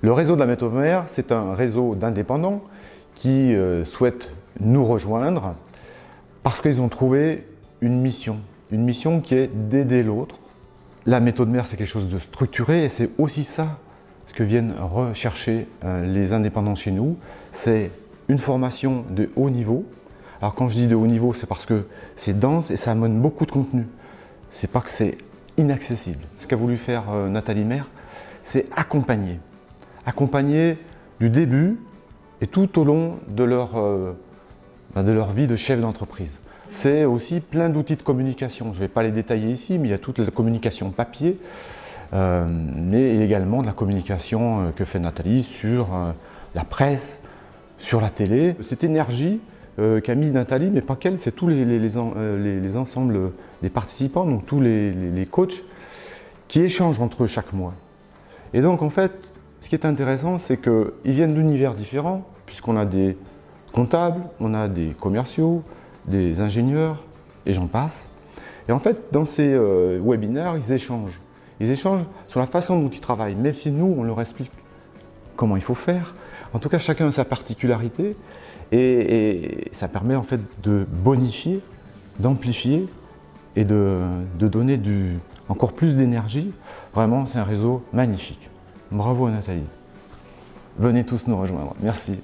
Le réseau de la méthode mère, c'est un réseau d'indépendants qui euh, souhaitent nous rejoindre parce qu'ils ont trouvé une mission, une mission qui est d'aider l'autre. La méthode mère, c'est quelque chose de structuré et c'est aussi ça ce que viennent rechercher euh, les indépendants chez nous. C'est une formation de haut niveau. Alors quand je dis de haut niveau, c'est parce que c'est dense et ça amène beaucoup de contenu. C'est pas que c'est inaccessible. Ce qu'a voulu faire euh, Nathalie Maire, c'est accompagner. Accompagner du début et tout au long de leur, euh, ben, de leur vie de chef d'entreprise. C'est aussi plein d'outils de communication. Je ne vais pas les détailler ici, mais il y a toute la communication papier, euh, mais également de la communication que fait Nathalie sur la presse, sur la télé. Cette énergie qu'a mis Nathalie, mais pas qu'elle, c'est tous les, les, les, ensembles des participants, donc tous les, coachs, qui échangent entre eux chaque mois. Et donc en fait, ce qui est intéressant, c'est qu'ils viennent d'univers différents, puisqu'on a des comptables, on a des commerciaux, des ingénieurs, et j'en passe. Et en fait, dans ces euh, webinaires, ils échangent. Ils échangent sur la façon dont ils travaillent, même si nous, on leur explique comment il faut faire. En tout cas, chacun a sa particularité, et, ça permet en fait de bonifier, d'amplifier et de, donner encore plus d'énergie. Vraiment, c'est un réseau magnifique. Bravo Nathalie. Venez tous nous rejoindre. Merci.